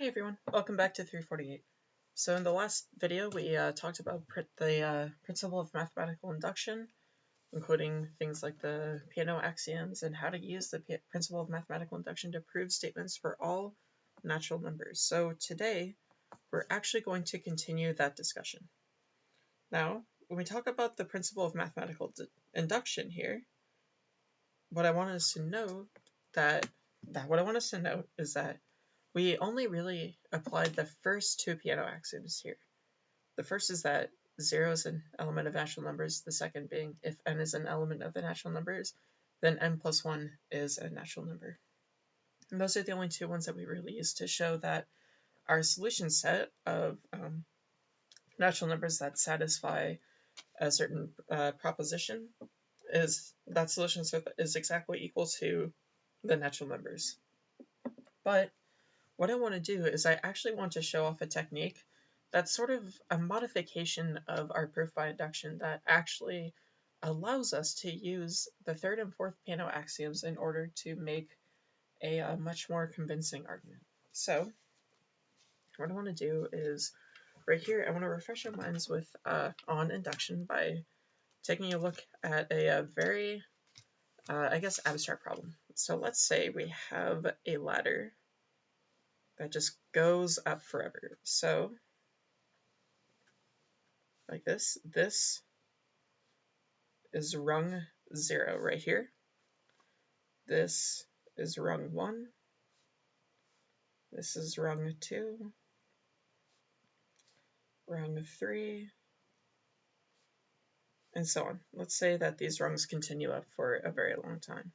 Hey everyone, welcome back to 348. So in the last video we uh, talked about the uh, principle of mathematical induction, including things like the Peano axioms and how to use the principle of mathematical induction to prove statements for all natural numbers. So today we're actually going to continue that discussion. Now, when we talk about the principle of mathematical induction here, what I want us to know that, that what I want us to know is that we only really applied the first two Peano axioms here. The first is that 0 is an element of natural numbers, the second being if n is an element of the natural numbers, then n plus 1 is a natural number. And those are the only two ones that we really use to show that our solution set of um, natural numbers that satisfy a certain uh, proposition is that solution set is exactly equal to the natural numbers. But what I want to do is I actually want to show off a technique that's sort of a modification of our proof by induction that actually allows us to use the third and fourth Peano axioms in order to make a, a much more convincing argument. So what I want to do is right here, I want to refresh our minds with uh, on induction by taking a look at a, a very, uh, I guess, abstract problem. So let's say we have a ladder that just goes up forever. So, like this, this is rung 0 right here. This is rung 1. This is rung 2. Rung 3. And so on. Let's say that these rungs continue up for a very long time.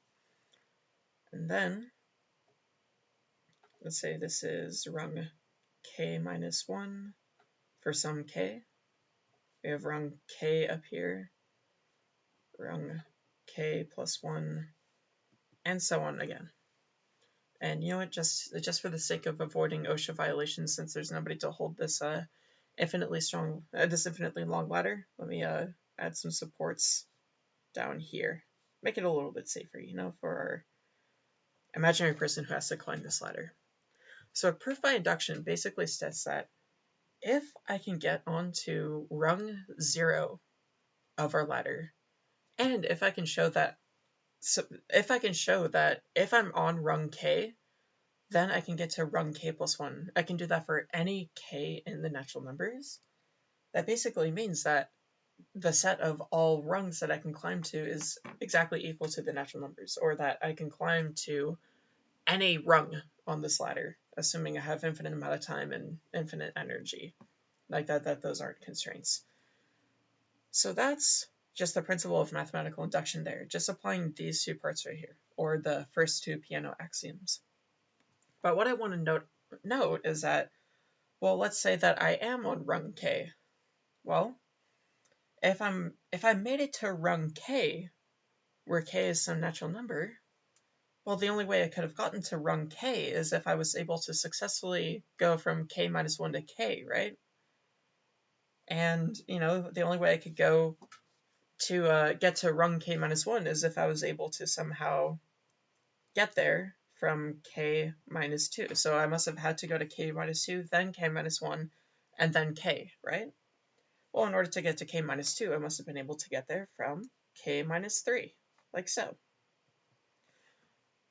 And then let's say this is rung k minus 1 for some k. We have rung k up here, rung k plus 1, and so on again. And you know what, just, just for the sake of avoiding OSHA violations, since there's nobody to hold this uh, infinitely strong, uh, this infinitely long ladder, let me uh, add some supports down here. Make it a little bit safer, you know, for our imaginary person who has to climb this ladder. So a proof by induction basically says that if I can get onto rung zero of our ladder, and if I can show that, so if I can show that if I'm on rung k, then I can get to rung k plus one. I can do that for any k in the natural numbers. That basically means that the set of all rungs that I can climb to is exactly equal to the natural numbers, or that I can climb to any rung on this ladder, assuming I have infinite amount of time and infinite energy. Like that, that those aren't constraints. So that's just the principle of mathematical induction there, just applying these two parts right here, or the first two Peano axioms. But what I want to note, note is that, well, let's say that I am on rung k. Well, if I'm if I made it to rung k, where k is some natural number, well, the only way I could have gotten to rung k is if I was able to successfully go from k minus 1 to k, right? And, you know, the only way I could go to uh, get to rung k minus 1 is if I was able to somehow get there from k minus 2. So I must have had to go to k minus 2, then k minus 1, and then k, right? Well, in order to get to k minus 2, I must have been able to get there from k minus 3, like so.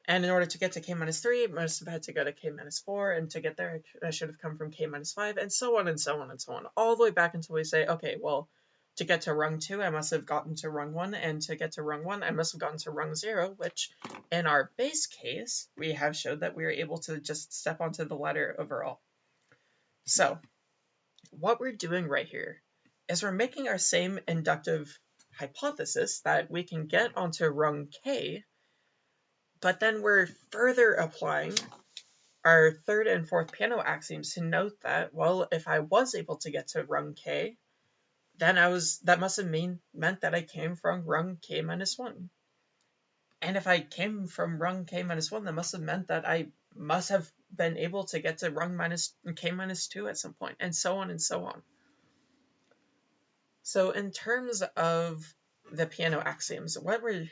And in order to get to k minus 3, I must have had to go to k minus 4, and to get there, I should have come from k minus 5, and so on and so on and so on, all the way back until we say, okay, well, to get to rung 2, I must have gotten to rung 1, and to get to rung 1, I must have gotten to rung 0, which, in our base case, we have showed that we are able to just step onto the ladder overall. So, what we're doing right here is we're making our same inductive hypothesis that we can get onto rung k but then we're further applying our third and fourth Peano axioms to note that, well, if I was able to get to rung k, then I was that must have mean meant that I came from rung k minus one. And if I came from rung k minus one, that must have meant that I must have been able to get to rung minus k minus two at some point, and so on and so on. So in terms of the Peano axioms, what we're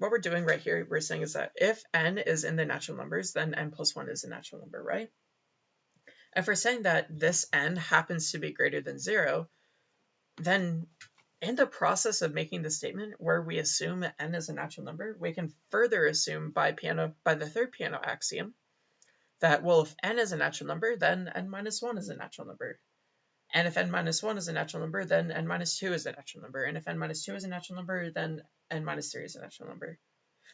what we're doing right here, we're saying is that if n is in the natural numbers, then n plus 1 is a natural number, right? If we're saying that this n happens to be greater than 0, then in the process of making the statement where we assume n is a natural number, we can further assume by Peano by the third Peano axiom that, well, if n is a natural number, then n minus 1 is a natural number. And if n minus 1 is a natural number, then n minus 2 is a natural number. And if n minus 2 is a natural number, then n minus 3 is a natural number.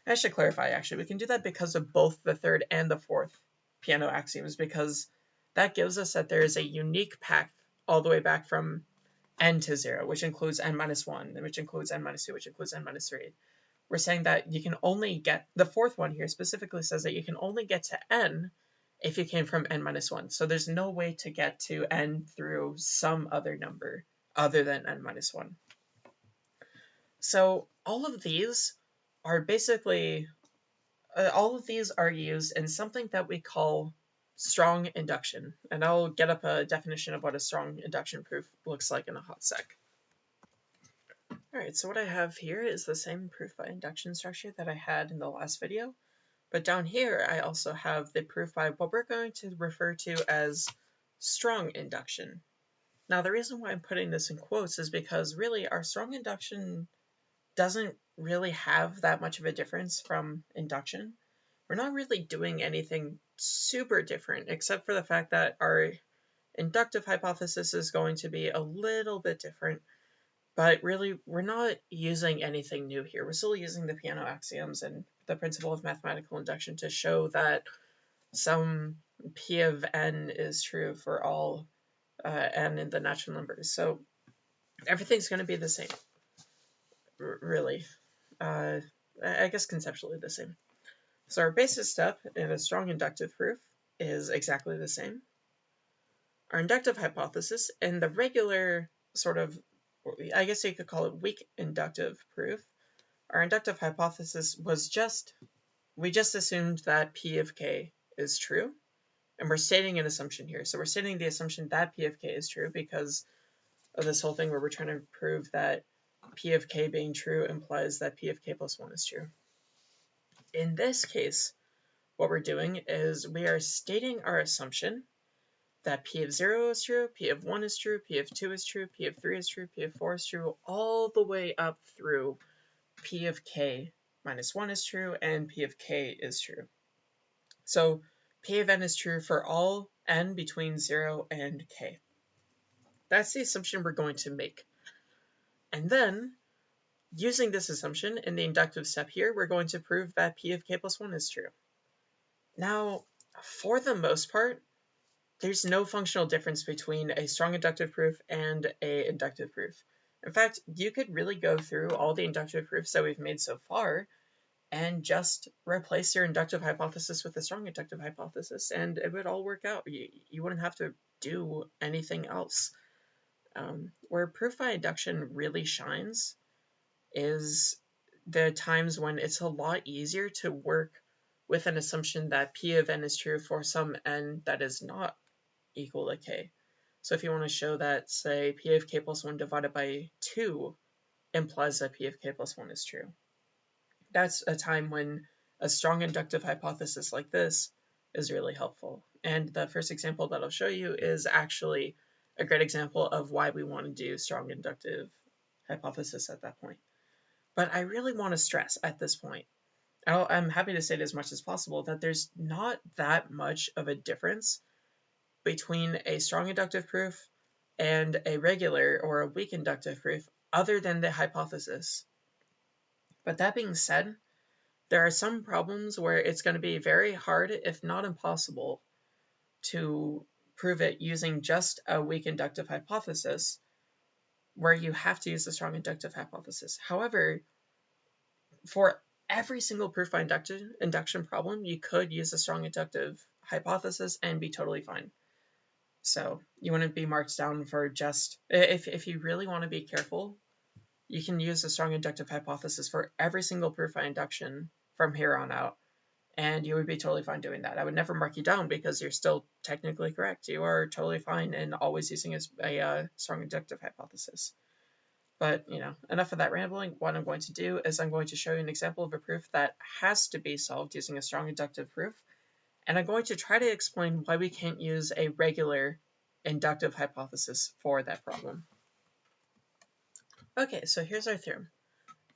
I should clarify, actually, we can do that because of both the third and the fourth Peano axioms, because that gives us that there is a unique path all the way back from n to 0, which includes n minus 1, which includes n minus 2, which includes n minus 3. We're saying that you can only get, the fourth one here specifically says that you can only get to n if you came from n minus 1. So there's no way to get to n through some other number other than n minus 1. So all of these are basically, uh, all of these are used in something that we call strong induction. And I'll get up a definition of what a strong induction proof looks like in a hot sec. Alright, so what I have here is the same proof by induction structure that I had in the last video. But down here, I also have the proof by what we're going to refer to as strong induction. Now, the reason why I'm putting this in quotes is because really our strong induction doesn't really have that much of a difference from induction. We're not really doing anything super different, except for the fact that our inductive hypothesis is going to be a little bit different. But really, we're not using anything new here. We're still using the Peano axioms and the principle of mathematical induction to show that some p of n is true for all uh, n in the natural numbers. So everything's going to be the same, really. Uh, I guess conceptually the same. So our basis step in a strong inductive proof is exactly the same. Our inductive hypothesis in the regular sort of, I guess you could call it weak inductive proof, our inductive hypothesis was just, we just assumed that P of k is true. And we're stating an assumption here. So we're stating the assumption that P of k is true because of this whole thing where we're trying to prove that P of k being true implies that P of k plus 1 is true. In this case, what we're doing is we are stating our assumption that P of 0 is true, P of 1 is true, P of 2 is true, P of 3 is true, P of 4 is true, all the way up through P of k minus 1 is true, and P of k is true. So P of n is true for all n between 0 and k. That's the assumption we're going to make. And then Using this assumption in the inductive step here, we're going to prove that p of k plus 1 is true. Now, for the most part, there's no functional difference between a strong inductive proof and a inductive proof. In fact, you could really go through all the inductive proofs that we've made so far and just replace your inductive hypothesis with a strong inductive hypothesis, and it would all work out. You, you wouldn't have to do anything else. Um, where proof by induction really shines is the times when it's a lot easier to work with an assumption that p of n is true for some n that is not equal to k. So if you want to show that, say, p of k plus 1 divided by 2 implies that p of k plus 1 is true. That's a time when a strong inductive hypothesis like this is really helpful. And the first example that I'll show you is actually a great example of why we want to do strong inductive hypothesis at that point. But I really want to stress at this point, I'm happy to say it as much as possible that there's not that much of a difference between a strong inductive proof and a regular or a weak inductive proof other than the hypothesis. But that being said, there are some problems where it's going to be very hard, if not impossible, to prove it using just a weak inductive hypothesis where you have to use a strong inductive hypothesis. However, for every single proof by induction, induction problem, you could use a strong inductive hypothesis and be totally fine. So you wouldn't be marked down for just, if, if you really want to be careful, you can use a strong inductive hypothesis for every single proof by induction from here on out, and you would be totally fine doing that. I would never mark you down because you're still technically correct. You are totally fine in always using a, a uh, strong inductive hypothesis. But, you know, enough of that rambling. What I'm going to do is I'm going to show you an example of a proof that has to be solved using a strong inductive proof, And I'm going to try to explain why we can't use a regular inductive hypothesis for that problem. Okay, so here's our theorem.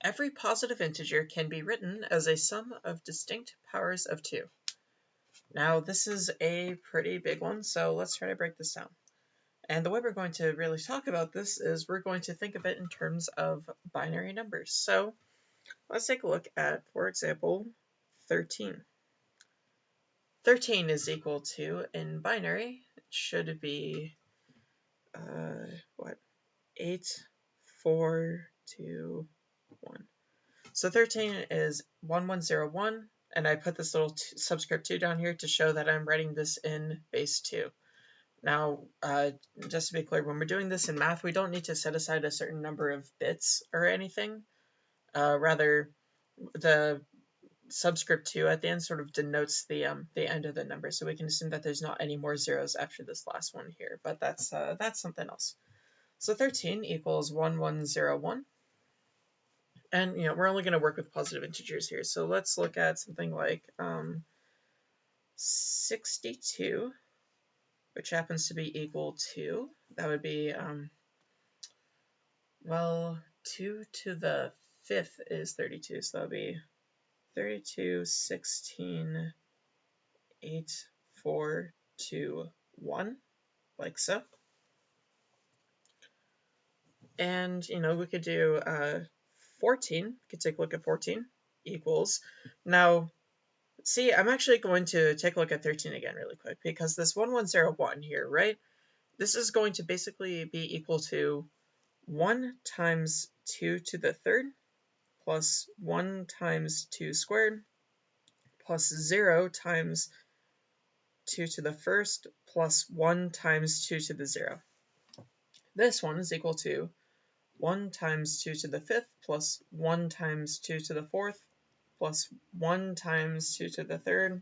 Every positive integer can be written as a sum of distinct powers of 2. Now, this is a pretty big one, so let's try to break this down. And the way we're going to really talk about this is we're going to think of it in terms of binary numbers. So let's take a look at, for example, 13. 13 is equal to, in binary, it should be, uh, what, 8, 4, 2, 1. So 13 is 1101, and I put this little subscript 2 down here to show that I'm writing this in base 2. Now, uh, just to be clear, when we're doing this in math, we don't need to set aside a certain number of bits or anything. Uh, rather, the subscript 2 at the end sort of denotes the um, the end of the number, so we can assume that there's not any more zeros after this last one here, but that's, uh, that's something else. So 13 equals 1101. And, you know, we're only going to work with positive integers here. So let's look at something like um, 62, which happens to be equal to, that would be, um, well, 2 to the fifth is 32, so that would be 32, 16, 8, 4, 2, 1, like so. And, you know, we could do uh, 14, we could take a look at 14 equals. Now, see, I'm actually going to take a look at 13 again really quick because this 1101 here, right? This is going to basically be equal to 1 times 2 to the third plus 1 times 2 squared plus 0 times 2 to the first plus 1 times 2 to the 0. This one is equal to 1 times 2 to the fifth plus 1 times 2 to the fourth plus 1 times 2 to the third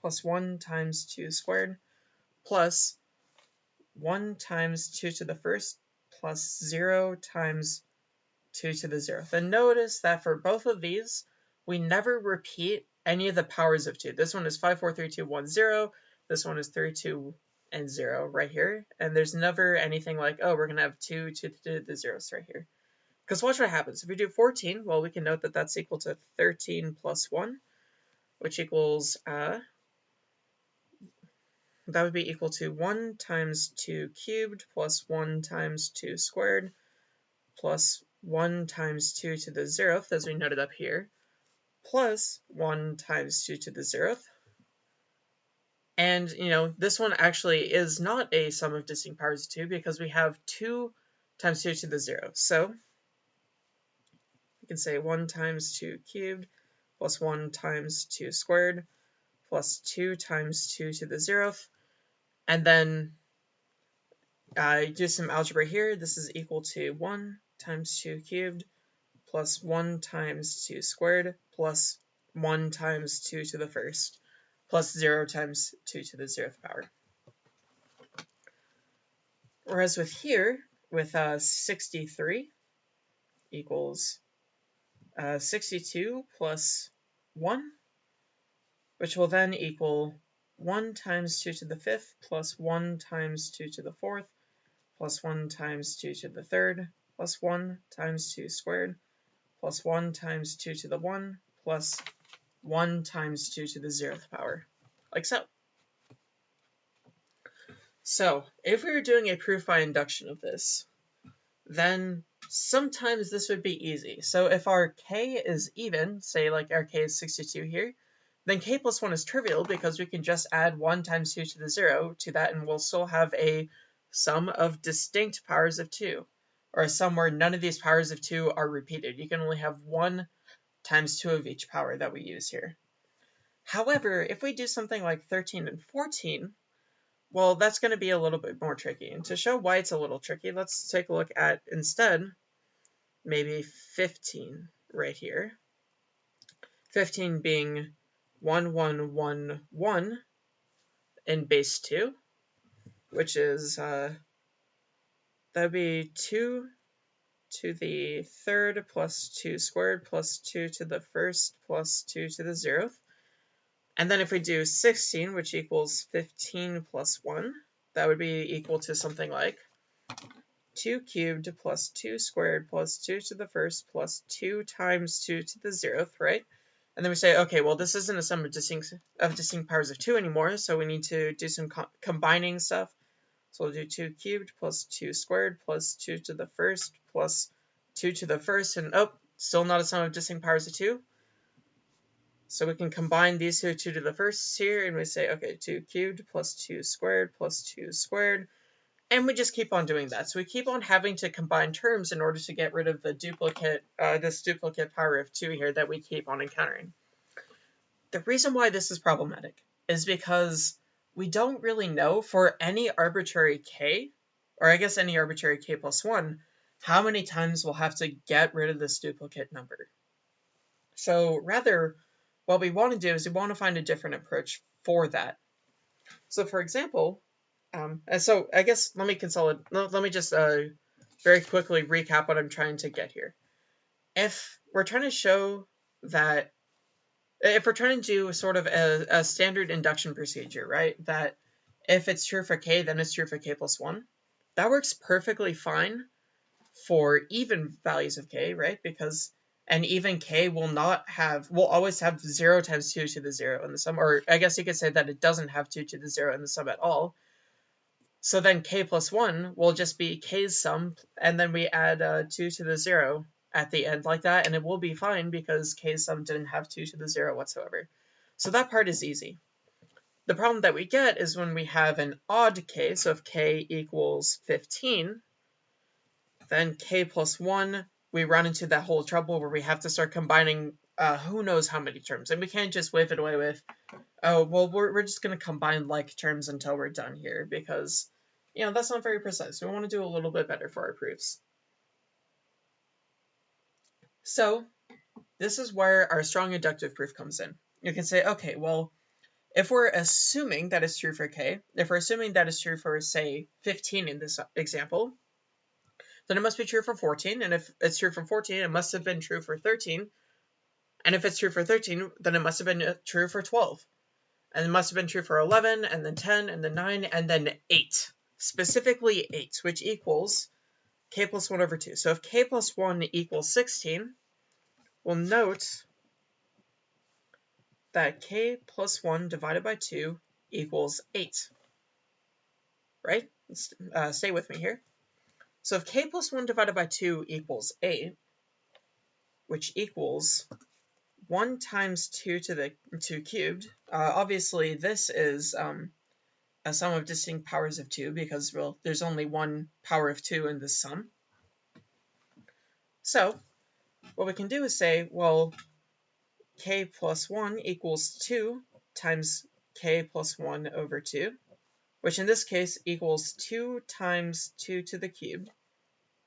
plus 1 times 2 squared plus 1 times 2 to the first plus 0 times 2 to the 0th. And notice that for both of these, we never repeat any of the powers of 2. This one is 5, 4, 3, 2, 1, 0. This one is 3, 2, and 0 right here. And there's never anything like, oh, we're going to have 2 to the, zeros right here. Because watch what happens. If we do 14, well, we can note that that's equal to 13 plus 1, which equals, uh, that would be equal to 1 times 2 cubed plus 1 times 2 squared plus 1 times 2 to the 0th, as we noted up here, plus 1 times 2 to the 0th, and, you know, this one actually is not a sum of distinct powers of 2 because we have 2 times 2 to the 0. So we can say 1 times 2 cubed plus 1 times 2 squared plus 2 times 2 to the 0th. And then uh, do some algebra here. This is equal to 1 times 2 cubed plus 1 times 2 squared plus 1 times 2 to the first plus 0 times 2 to the 0th power. Whereas with here, with uh, 63 equals uh, 62 plus 1, which will then equal 1 times 2 to the 5th plus 1 times 2 to the 4th plus 1 times 2 to the 3rd plus 1 times 2 squared plus 1 times 2 to the 1 plus 1 times 2 to the 0th power, like so. So, if we were doing a proof by induction of this, then sometimes this would be easy. So if our k is even, say like our k is 62 here, then k plus 1 is trivial because we can just add 1 times 2 to the 0 to that and we'll still have a sum of distinct powers of 2, or a sum where none of these powers of 2 are repeated. You can only have one times 2 of each power that we use here. However, if we do something like 13 and 14, well, that's going to be a little bit more tricky. And to show why it's a little tricky, let's take a look at instead maybe 15 right here. 15 being 1111 in base 2, which is, uh, that would be 2 to the third plus 2 squared plus 2 to the first plus 2 to the zeroth And then if we do 16, which equals 15 plus 1, that would be equal to something like 2 cubed plus 2 squared plus 2 to the first plus 2 times 2 to the zeroth, right? And then we say, okay, well, this isn't a sum of distinct, of distinct powers of 2 anymore, so we need to do some co combining stuff. So we'll do 2 cubed plus 2 squared plus 2 to the first plus 2 to the first, and oh, still not a sum of distinct powers of 2. So we can combine these two, 2 to the first here, and we say, okay, 2 cubed plus 2 squared plus 2 squared. And we just keep on doing that. So we keep on having to combine terms in order to get rid of the duplicate, uh, this duplicate power of 2 here that we keep on encountering. The reason why this is problematic is because we don't really know for any arbitrary k, or I guess any arbitrary k plus 1, how many times we'll have to get rid of this duplicate number. So rather, what we want to do is we want to find a different approach for that. So for example, um, and so I guess let me consolidate, let, me just uh, very quickly recap what I'm trying to get here. If we're trying to show that, if we're trying to do sort of a, a standard induction procedure, right, that if it's true for k, then it's true for k plus 1, that works perfectly fine for even values of k, right, because and even k will not have will always have 0 times 2 to the 0 in the sum or i guess you could say that it doesn't have 2 to the 0 in the sum at all. So then k plus 1 will just be k's sum and then we add uh, 2 to the 0 at the end like that and it will be fine because k sum didn't have 2 to the 0 whatsoever so that part is easy the problem that we get is when we have an odd k so if k equals 15 then k plus 1 we run into that whole trouble where we have to start combining uh, who knows how many terms. And we can't just wave it away with, oh, well, we're, we're just going to combine like terms until we're done here because, you know, that's not very precise. We want to do a little bit better for our proofs. So this is where our strong inductive proof comes in. You can say, okay, well, if we're assuming that it's true for k, if we're assuming that it's true for, say, 15 in this example, then it must be true for 14. And if it's true for 14, it must have been true for 13. And if it's true for 13, then it must have been uh, true for 12. And it must have been true for 11, and then 10, and then 9, and then 8. Specifically 8, which equals k plus 1 over 2. So if k plus 1 equals 16, we'll note that k plus 1 divided by 2 equals 8. Right? Uh, stay with me here. So if k plus 1 divided by 2 equals 8, which equals 1 times 2 to the 2 cubed, uh, obviously this is um, Uh, a sum of distinct powers of 2 because well, there's only one power of 2 in this sum. So what we can do is say, well, k plus 1 equals 2 times k plus 1 over 2 which in this case equals 2 times 2 to the cubed,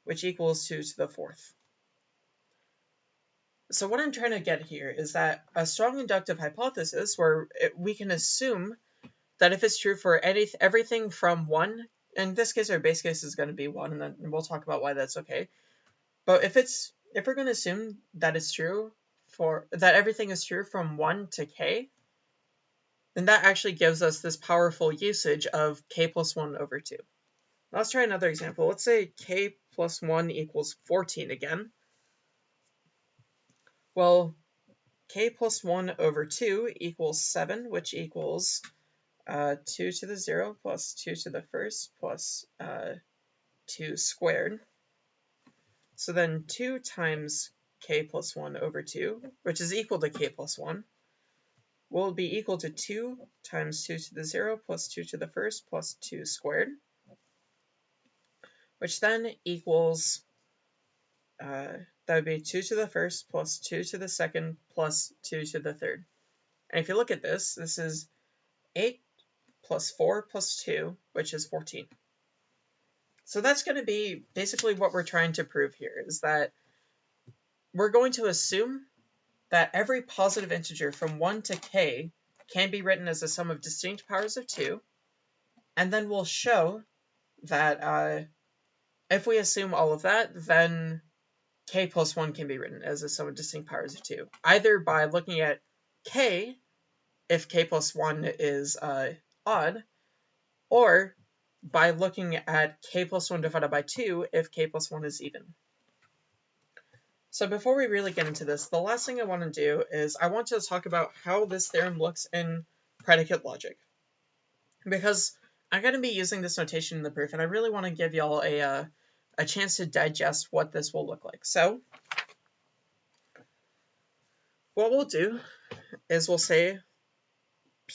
which equals 2 to the fourth. So what I'm trying to get here is that a strong inductive hypothesis where it, we can assume that if it's true for any, everything from 1, in this case our base case is going to be 1, and then we'll talk about why that's okay. But if it's if we're going to assume that it's true for that everything is true from 1 to k, then that actually gives us this powerful usage of k plus 1 over 2. Let's try another example. Let's say k plus 1 equals 14 again. Well, k plus 1 over 2 equals 7, which equals uh, 2 to the 0 plus 2 to the first plus uh, 2 squared. So then 2 times k plus 1 over 2, which is equal to k plus 1, will be equal to 2 times 2 to the 0 plus 2 to the first plus 2 squared, which then equals, uh, that would be 2 to the first plus 2 to the second plus 2 to the third. And if you look at this, this is 8 plus 4 plus 2, which is 14. So that's going to be basically what we're trying to prove here, is that we're going to assume that every positive integer from 1 to k can be written as a sum of distinct powers of 2, and then we'll show that uh, if we assume all of that, then k plus 1 can be written as a sum of distinct powers of 2, either by looking at k if k plus 1 is uh, odd, or by looking at k plus 1 divided by 2 if k plus 1 is even. So before we really get into this, the last thing I want to do is I want to talk about how this theorem looks in predicate logic. Because I'm going to be using this notation in the proof, and I really want to give y'all a, uh, a chance to digest what this will look like. So what we'll do is we'll say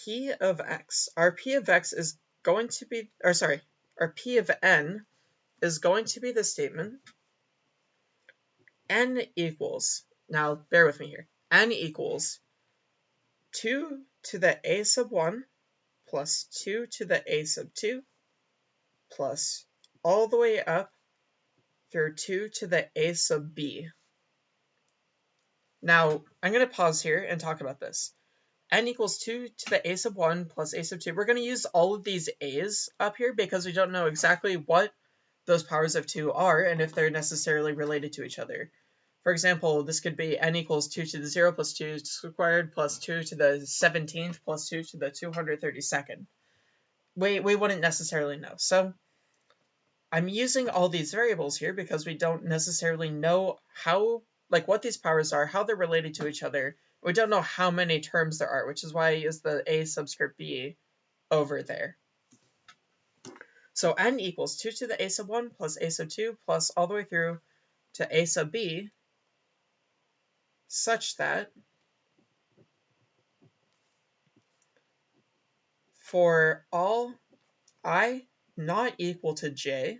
p of x. Our p of x is going to be, or sorry, our p of n is going to be the statement n equals, now bear with me here, n equals 2 to the a sub 1 plus 2 to the a sub 2 plus all the way up through 2 to the a sub b. Now, I'm going to pause here and talk about this. N equals 2 to the a sub 1 plus a sub 2. We're going to use all of these a's up here because we don't know exactly what those powers of 2 are and if they're necessarily related to each other. For example, this could be n equals 2 to the 0 plus 2 squared plus 2 to the 17th plus 2 to the 232nd. We, we wouldn't necessarily know. So I'm using all these variables here because we don't necessarily know how, like what these powers are, how they're related to each other. We don't know how many terms there are, which is why I use the a subscript b over there. So n equals 2 to the a sub 1 plus a sub 2 plus all the way through to a sub b such that for all i not equal to j,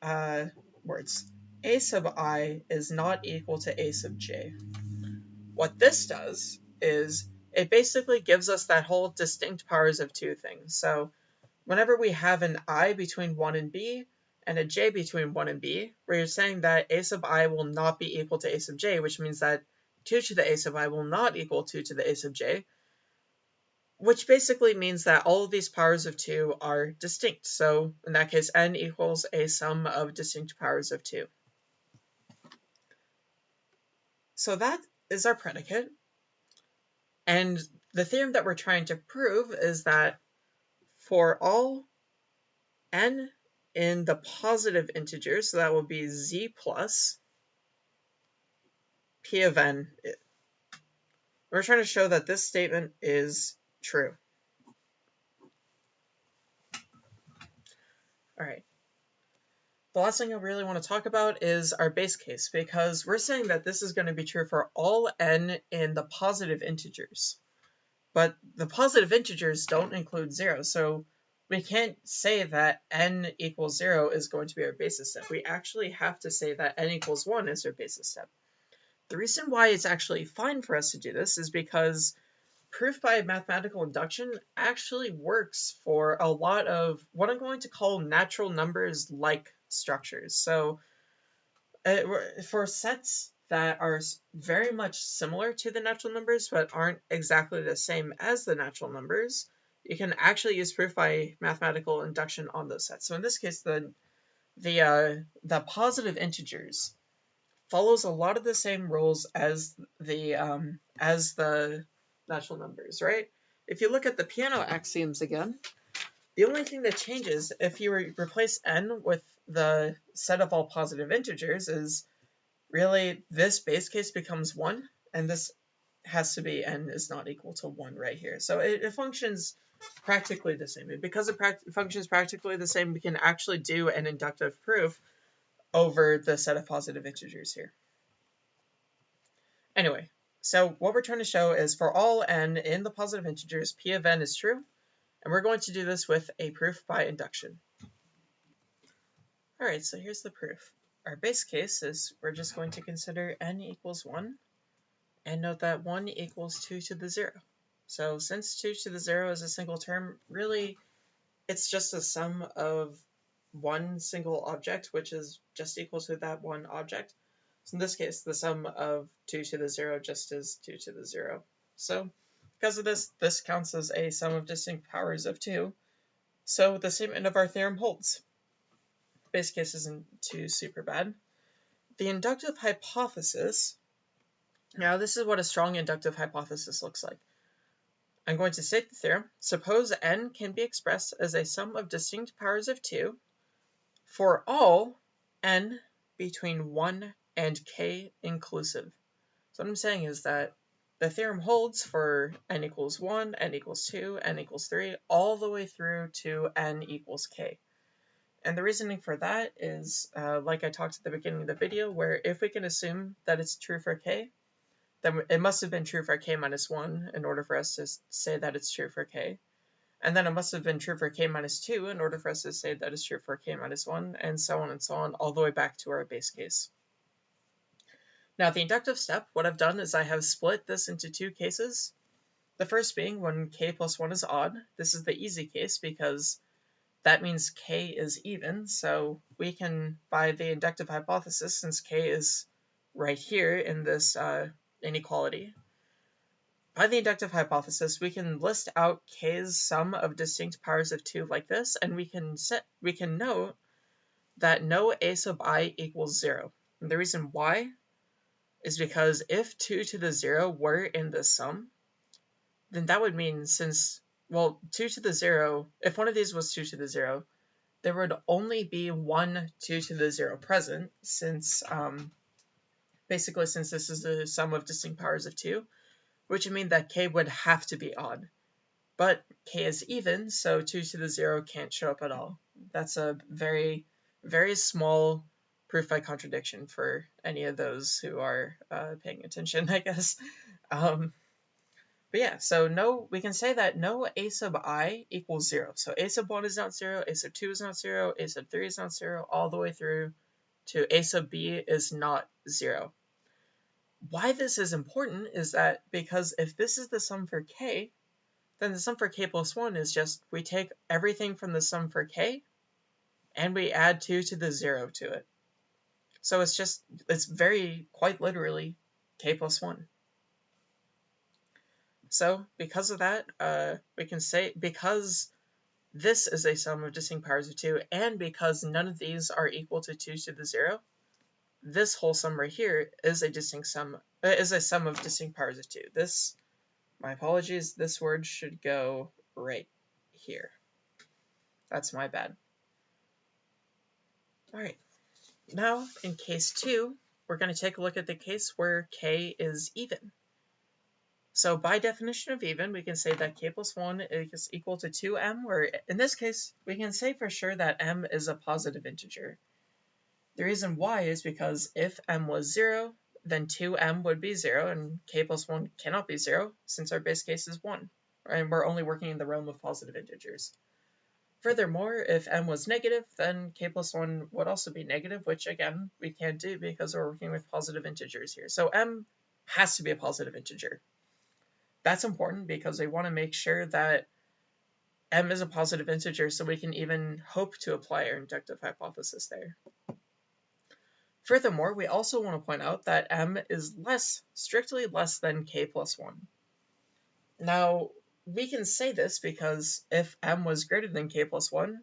uh, words, a sub i is not equal to a sub j. What this does is it basically gives us that whole distinct powers of two things. So whenever we have an i between 1 and b and a j between 1 and b, you're saying that a sub i will not be equal to a sub j, which means that 2 to the a sub i will not equal 2 to the a sub j, which basically means that all of these powers of 2 are distinct. So in that case, n equals a sum of distinct powers of 2. So that is our predicate. And the theorem that we're trying to prove is that for all n in the positive integers, so that will be z plus p of n. We're trying to show that this statement is true. All right. The last thing I really want to talk about is our base case, because we're saying that this is going to be true for all n in the positive integers. But the positive integers don't include 0, so we can't say that n equals 0 is going to be our basis step. We actually have to say that n equals 1 is our basis step. The reason why it's actually fine for us to do this is because proof by mathematical induction actually works for a lot of what I'm going to call natural numbers like structures. So uh, for sets that are very much similar to the natural numbers but aren't exactly the same as the natural numbers, you can actually use proof by mathematical induction on those sets. So in this case, the the uh, the positive integers follows a lot of the same rules as the um, as the natural numbers, right? If you look at the Peano axioms again, the only thing that changes if you replace n with the set of all positive integers is really this base case becomes 1, and this has to be n is not equal to 1 right here. So it, it functions practically the same. And because it functions practically the same, we can actually do an inductive proof over the set of positive integers here. Anyway, so what we're trying to show is for all n in the positive integers, p of n is true, and we're going to do this with a proof by induction. All right, so here's the proof. Our base case is we're just going to consider n equals 1, and note that 1 equals 2 to the 0. So since 2 to the 0 is a single term, really it's just a sum of one single object, which is just equal to that one object. So in this case, the sum of 2 to the 0 just is 2 to the 0. So because of this, this counts as a sum of distinct powers of 2. So the statement of our theorem holds. Base case isn't too super bad. The inductive hypothesis Now this is what a strong inductive hypothesis looks like. I'm going to state the theorem. Suppose n can be expressed as a sum of distinct powers of 2 for all n between 1 and k inclusive. So what I'm saying is that the theorem holds for n equals 1, n equals 2, n equals 3, all the way through to n equals k. And the reasoning for that is, uh, like I talked at the beginning of the video, where if we can assume that it's true for k, then it must have been true for k minus 1 in order for us to say that it's true for k. And then it must have been true for k minus 2 in order for us to say that it's true for k minus 1, and so on and so on, all the way back to our base case. Now the inductive step, what I've done is I have split this into two cases. The first being when k plus 1 is odd. This is the easy case because that means k is even, so we can, by the inductive hypothesis, since k is right here in this uh, inequality, by the inductive hypothesis, we can list out k's sum of distinct powers of 2 like this, and we can set we can note that no a sub i equals 0. And the reason why is because if 2 to the 0 were in the sum, then that would mean since, well, 2 to the 0, if one of these was 2 to the 0, there would only be one 2 to the 0 present, since, um, basically since this is the sum of distinct powers of 2, which would mean that k would have to be odd. But k is even, so 2 to the 0 can't show up at all. That's a very, very small proof by contradiction for any of those who are uh, paying attention, I guess. Um, but yeah, so no, we can say that no a sub i equals zero. So a sub one is not zero, a sub two is not zero, a sub three is not zero, all the way through to a sub b is not zero. Why this is important is that because if this is the sum for k, then the sum for k plus 1 is just we take everything from the sum for k and we add 2 to the 0 to it. So it's just, it's very, quite literally, k plus 1. So because of that, uh, we can say, because this is a sum of distinct powers of 2, and because none of these are equal to 2 to the 0, this whole sum right here is a distinct sum, uh, is a sum of distinct powers of 2. This, my apologies, this word should go right here. That's my bad. All right. Now, in case 2, we're going to take a look at the case where k is even. So by definition of even, we can say that k plus 1 is equal to 2m, where in this case, we can say for sure that m is a positive integer. The reason why is because if m was 0, then 2m would be 0, and k plus 1 cannot be 0, since our base case is 1, and we're only working in the realm of positive integers. Furthermore, if m was negative, then k plus 1 would also be negative, which again, we can't do because we're working with positive integers here. So m has to be a positive integer. That's important because we want to make sure that m is a positive integer so we can even hope to apply our inductive hypothesis there. Furthermore, we also want to point out that m is less, strictly less than k plus 1. Now, we can say this because if m was greater than k plus 1,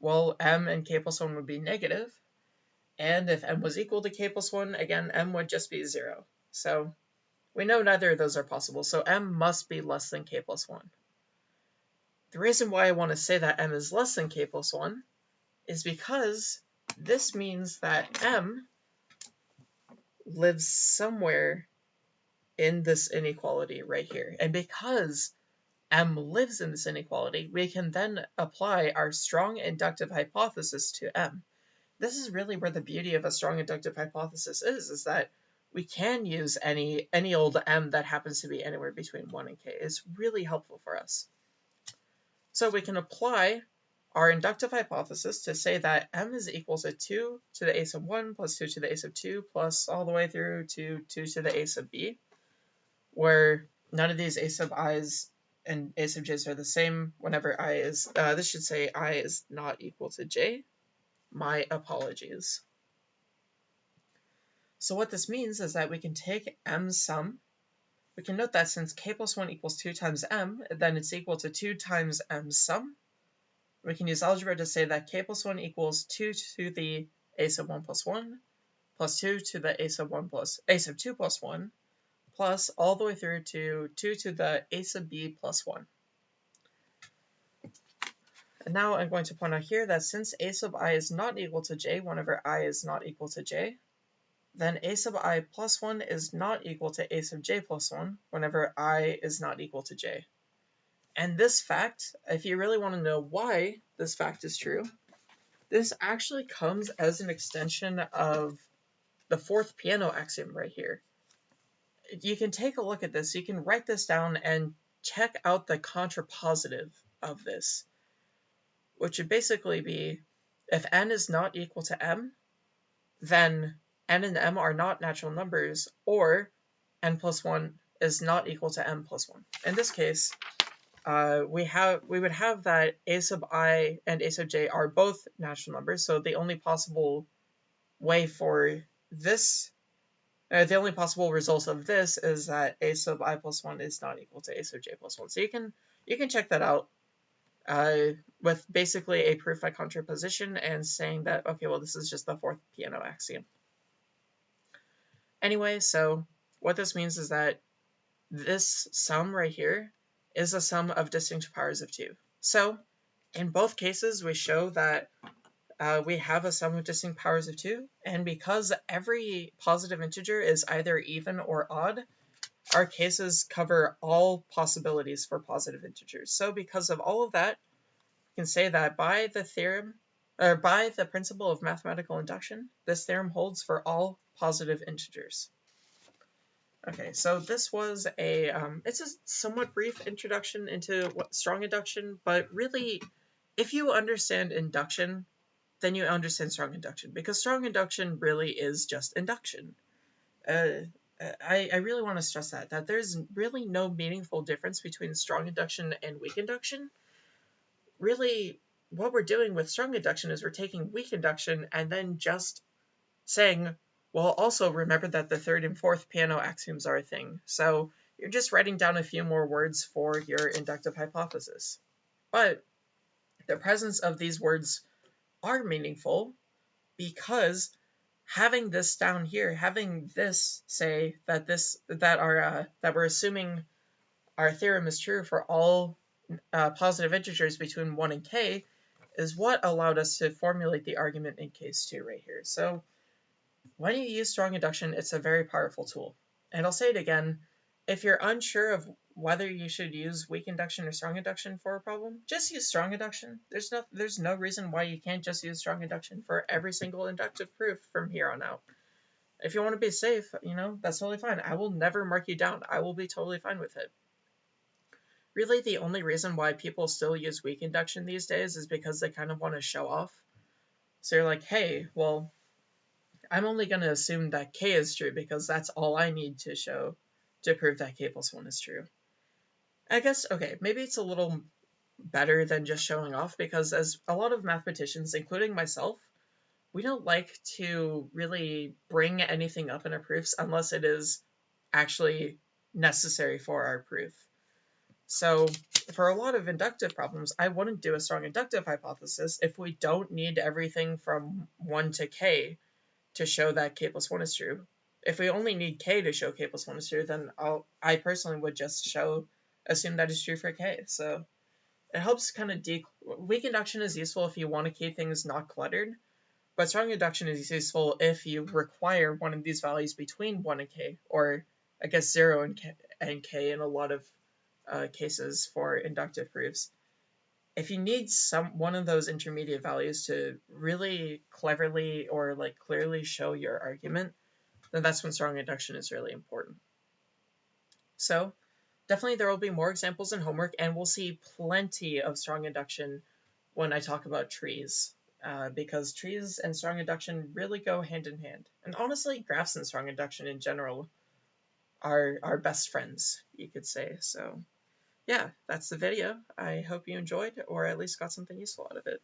well, m and k plus 1 would be negative, and if m was equal to k plus 1, again, m would just be 0. So we know neither of those are possible, so m must be less than k plus 1. The reason why I want to say that m is less than k plus 1 is because this means that m lives somewhere in this inequality right here. And because m lives in this inequality, we can then apply our strong inductive hypothesis to m. This is really where the beauty of a strong inductive hypothesis is, is that we can use any any old m that happens to be anywhere between 1 and k. It's really helpful for us. So we can apply our inductive hypothesis to say that m is equal to 2 to the a sub 1 plus 2 to the a sub 2 plus all the way through to 2 to the a sub b, where none of these a sub i's and a sub j's are the same whenever i is, uh, this should say i is not equal to j. My apologies. So what this means is that we can take m's sum. We can note that since k plus 1 equals 2 times m, then it's equal to 2 times m's sum. We can use algebra to say that k plus 1 equals 2 to the a sub 1 plus 1 plus 2 to the a sub 1 plus a sub 2 plus 1 plus all the way through to 2 to the a sub b plus 1. And now I'm going to point out here that since a sub i is not equal to j whenever i is not equal to j, then a sub i plus 1 is not equal to a sub j plus 1 whenever i is not equal to j. And this fact, if you really want to know why this fact is true, this actually comes as an extension of the fourth Peano axiom right here. You can take a look at this, you can write this down and check out the contrapositive of this which would basically be if n is not equal to m, then n and m are not natural numbers, or n plus 1 is not equal to m plus 1. In this case, uh, we have we would have that a sub i and a sub j are both natural numbers, so the only possible way for this, uh, the only possible result of this is that a sub i plus 1 is not equal to a sub j plus 1. So you can you can check that out uh, with basically a proof by contraposition and saying that, okay, well, this is just the fourth Peano axiom. Anyway, so what this means is that this sum right here is a sum of distinct powers of 2. So in both cases, we show that uh, we have a sum of distinct powers of 2, and because every positive integer is either even or odd, our cases cover all possibilities for positive integers. So because of all of that, you can say that by the theorem, or by the principle of mathematical induction, this theorem holds for all positive integers. Okay, so this was a, um, it's a somewhat brief introduction into what strong induction, but really, if you understand induction, then you understand strong induction, because strong induction really is just induction. Uh, I, I really want to stress that, that there's really no meaningful difference between strong induction and weak induction. Really, what we're doing with strong induction is we're taking weak induction and then just saying, well, also remember that the third and fourth Peano axioms are a thing. So you're just writing down a few more words for your inductive hypothesis. But the presence of these words are meaningful because having this down here, having this say that this that our uh, that we're assuming our theorem is true for all uh, positive integers between 1 and k is what allowed us to formulate the argument in case 2 right here. So when you use strong induction, it's a very powerful tool. And I'll say it again, if you're unsure of whether you should use weak induction or strong induction for a problem, just use strong induction. There's no there's no reason why you can't just use strong induction for every single inductive proof from here on out. If you want to be safe, you know, that's totally fine. I will never mark you down. I will be totally fine with it. Really, the only reason why people still use weak induction these days is because they kind of want to show off. So you're like, hey, well, I'm only going to assume that k is true because that's all I need to show to prove that k plus 1 is true. I guess, okay, maybe it's a little better than just showing off because as a lot of mathematicians, including myself, we don't like to really bring anything up in our proofs unless it is actually necessary for our proof. So for a lot of inductive problems, I wouldn't do a strong inductive hypothesis if we don't need everything from 1 to k to show that k plus 1 is true. If we only need k to show k plus 1 is true, then I'll, I personally would just show assume that is true for k. So it helps kind of de weak induction is useful if you want to keep things not cluttered, but strong induction is useful if you require one of these values between 1 and k, or I guess 0 and k, and k in a lot of uh, cases for inductive proofs. If you need some one of those intermediate values to really cleverly or like clearly show your argument, then that's when strong induction is really important. So definitely there will be more examples in homework and we'll see plenty of strong induction when I talk about trees. Uh, because trees and strong induction really go hand in hand. And honestly, graphs and strong induction in general are our best friends, you could say. So yeah, that's the video. I hope you enjoyed or at least got something useful out of it.